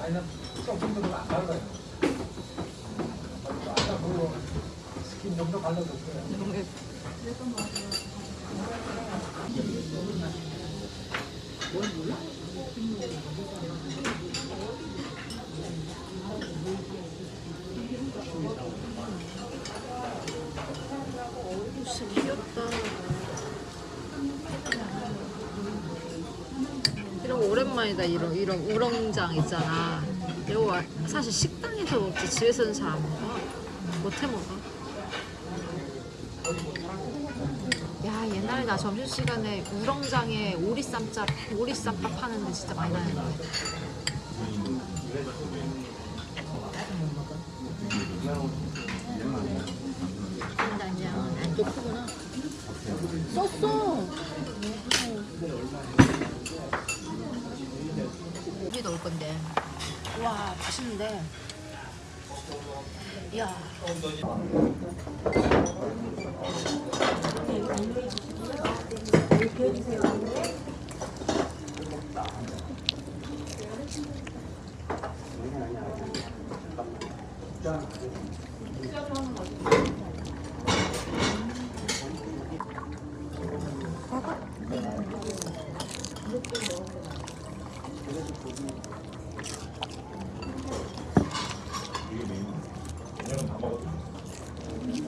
아니 난 조금 더안 발라요. 아 스킨 좀더 발라줬어요. 귀엽다. 이런 거 오랜만이다. 이런 이런 우렁장 있잖아. 이거 와- 사실 식당에서 먹지 집에서는 잘 안 먹어. 못해 먹어. 옛날에 나 점심 시간에 우렁장에 오리쌈밥 오리쌈밥 하는데 진짜 많이 다녔는데. 썼어. 고기 넣을 건데. 와 맛있는데. 야. 그래서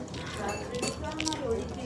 그냥 불빛만 있으면